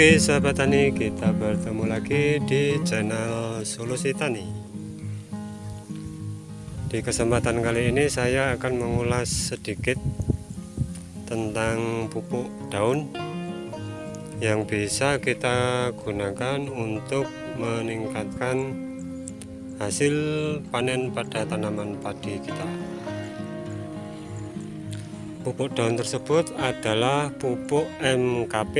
Oke sahabat tani kita bertemu lagi di channel solusi tani. Di kesempatan kali ini saya akan mengulas sedikit tentang pupuk daun Yang bisa kita gunakan untuk meningkatkan hasil panen pada tanaman padi kita Pupuk daun tersebut adalah pupuk MKP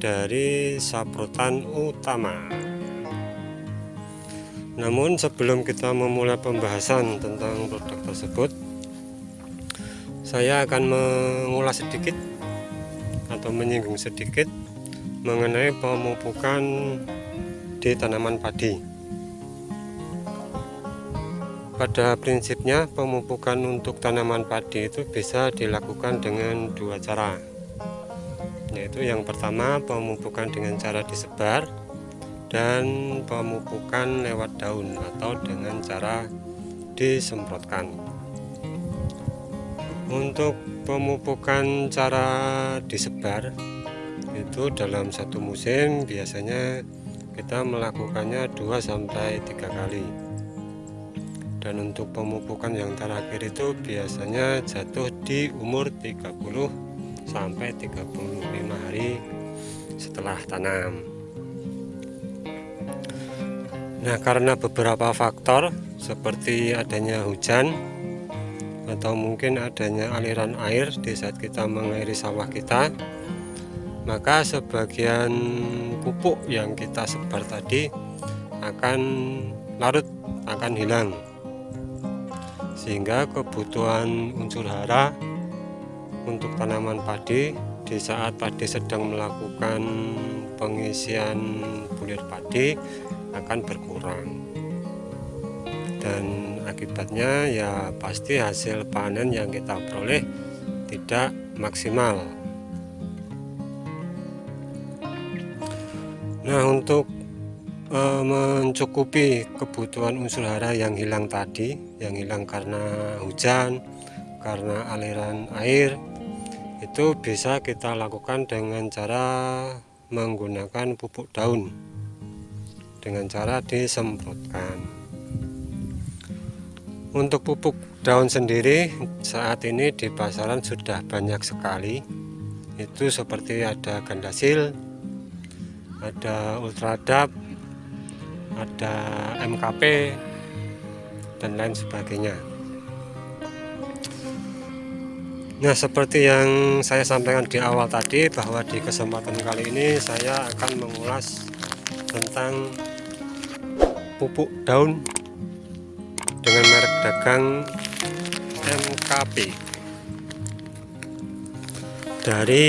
dari saprotan utama. Namun sebelum kita memulai pembahasan tentang produk tersebut, saya akan mengulas sedikit atau menyinggung sedikit mengenai pemupukan di tanaman padi. Pada prinsipnya pemupukan untuk tanaman padi itu bisa dilakukan dengan dua cara. Yaitu yang pertama pemupukan dengan cara disebar Dan pemupukan lewat daun atau dengan cara disemprotkan. Untuk pemupukan cara disebar Itu dalam satu musim biasanya kita melakukannya 2-3 kali dan untuk pemupukan yang terakhir itu biasanya jatuh di umur 30 sampai 35 hari setelah tanam. Nah karena beberapa faktor seperti adanya hujan atau mungkin adanya aliran air di saat kita mengairi sawah kita maka sebagian pupuk yang kita sebar tadi akan larut akan hilang sehingga kebutuhan unsur hara untuk tanaman padi di saat padi sedang melakukan pengisian bulir padi akan berkurang. Dan akibatnya ya pasti hasil panen yang kita peroleh tidak maksimal. Nah untuk e, mencukupi kebutuhan unsur hara yang hilang tadi yang hilang karena hujan karena aliran air itu bisa kita lakukan dengan cara menggunakan pupuk daun. Dengan cara disemprotkan. Untuk pupuk daun sendiri saat ini di pasaran sudah banyak sekali. Itu seperti ada gandasil ada ultradap ada MKP dan lain sebagainya. Nah seperti yang saya sampaikan di awal tadi bahwa di kesempatan kali ini saya akan mengulas tentang pupuk daun dengan merek dagang MKP dari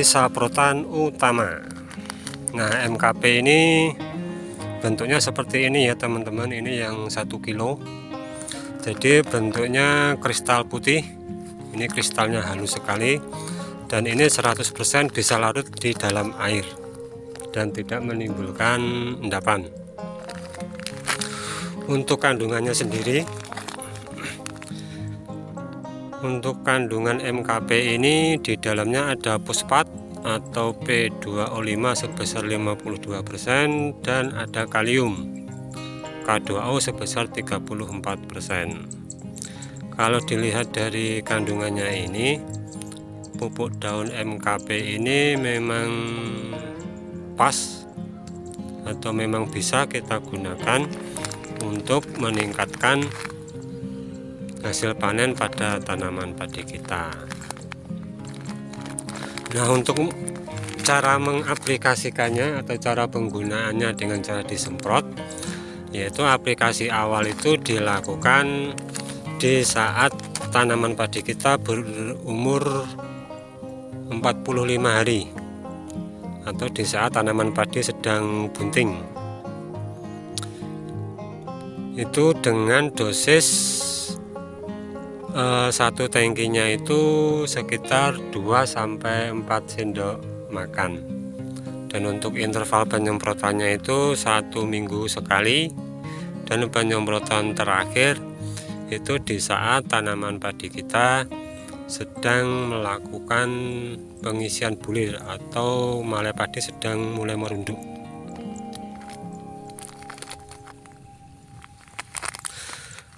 saprotan utama. Nah MKP ini bentuknya seperti ini ya teman-teman. Ini yang satu kilo. Jadi bentuknya kristal putih. Ini kristalnya halus sekali. Dan ini 100% bisa larut di dalam air dan tidak menimbulkan endapan. Untuk kandungannya sendiri untuk kandungan MKP ini di dalamnya ada fosfat atau P2O5 sebesar 52% dan ada kalium. K2O sebesar 34% kalau dilihat dari kandungannya ini pupuk daun MKP ini memang pas atau memang bisa kita gunakan untuk meningkatkan hasil panen pada tanaman padi kita Nah untuk cara mengaplikasikannya atau cara penggunaannya dengan cara disemprot yaitu aplikasi awal itu dilakukan di saat tanaman padi kita berumur 45 hari atau di saat tanaman padi sedang bunting. Itu dengan dosis uh, satu tangkinya itu sekitar 2 sampai 4 sendok makan. Dan untuk interval penyemprotannya itu satu minggu sekali. Dan penyemprotan terakhir itu di saat tanaman padi kita sedang melakukan pengisian bulir atau malai padi sedang mulai merunduk.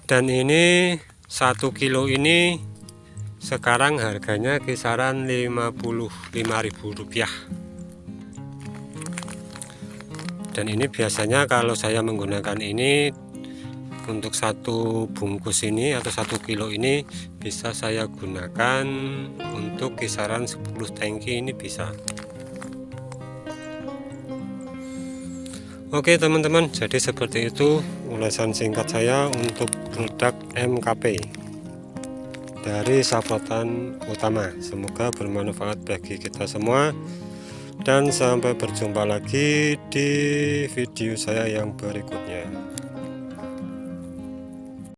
Dan ini satu kilo ini sekarang harganya kisaran Rp55.000 dan ini biasanya kalau saya menggunakan ini untuk satu bungkus ini atau satu kilo ini bisa saya gunakan untuk kisaran 10 tangki ini bisa. Oke teman-teman. Jadi seperti itu ulasan singkat saya untuk produk MKP dari sahabatan utama. Semoga bermanfaat bagi kita semua. Dan sampai berjumpa lagi di video saya yang berikutnya